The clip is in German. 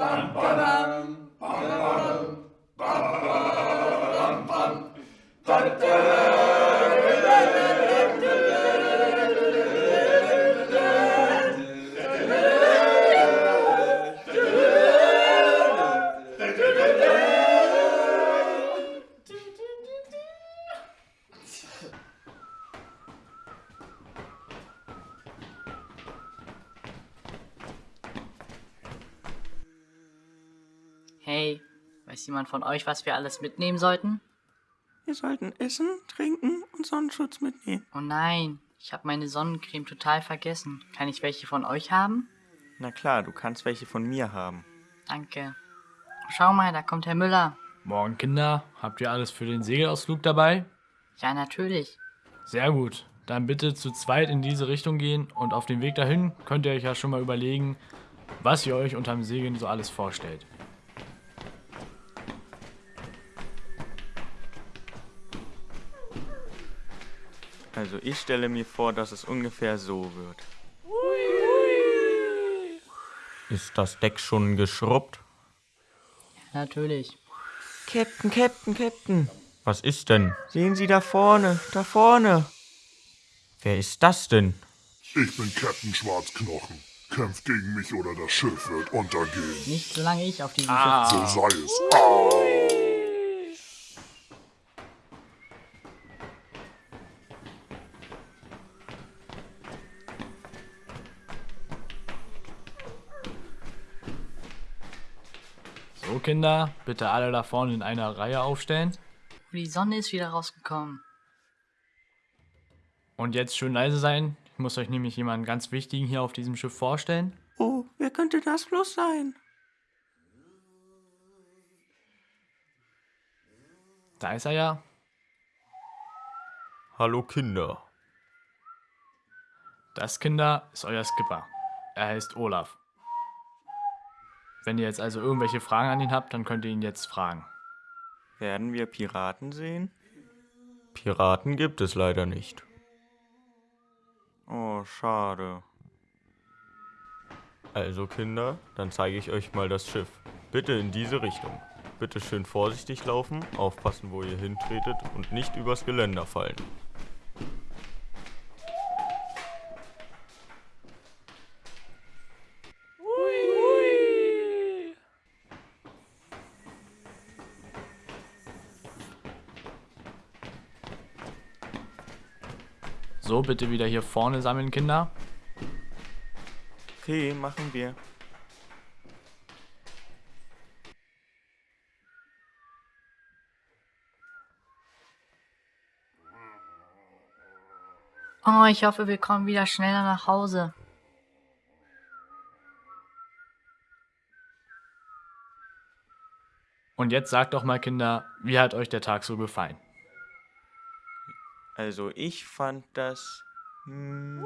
Bum, ba-dum, bum, bum, bum, Hey, weiß jemand von euch, was wir alles mitnehmen sollten? Wir sollten Essen, Trinken und Sonnenschutz mitnehmen. Oh nein, ich habe meine Sonnencreme total vergessen. Kann ich welche von euch haben? Na klar, du kannst welche von mir haben. Danke. Schau mal, da kommt Herr Müller. Morgen, Kinder. Habt ihr alles für den Segelausflug dabei? Ja, natürlich. Sehr gut. Dann bitte zu zweit in diese Richtung gehen und auf dem Weg dahin könnt ihr euch ja schon mal überlegen, was ihr euch unterm Segeln so alles vorstellt. Also ich stelle mir vor, dass es ungefähr so wird. Ist das Deck schon geschrubbt? Ja, natürlich. Captain, Captain, Captain. Was ist denn? Sehen Sie da vorne, da vorne. Wer ist das denn? Ich bin Captain Schwarzknochen. Kämpft gegen mich oder das Schiff wird untergehen. Nicht solange ich auf diesem So sei es. Ah. So, Kinder, bitte alle da vorne in einer Reihe aufstellen. Die Sonne ist wieder rausgekommen. Und jetzt schön leise sein. Ich muss euch nämlich jemanden ganz wichtigen hier auf diesem Schiff vorstellen. Oh, wer könnte das bloß sein? Da ist er ja. Hallo Kinder. Das, Kinder, ist euer Skipper. Er heißt Olaf. Wenn ihr jetzt also irgendwelche Fragen an ihn habt, dann könnt ihr ihn jetzt fragen. Werden wir Piraten sehen? Piraten gibt es leider nicht. Oh, schade. Also Kinder, dann zeige ich euch mal das Schiff. Bitte in diese Richtung. Bitte schön vorsichtig laufen, aufpassen, wo ihr hintretet und nicht übers Geländer fallen. So, bitte wieder hier vorne sammeln, Kinder. Okay, machen wir. Oh, ich hoffe, wir kommen wieder schneller nach Hause. Und jetzt sagt doch mal, Kinder, wie hat euch der Tag so gefallen? Also ich fand das... Hm,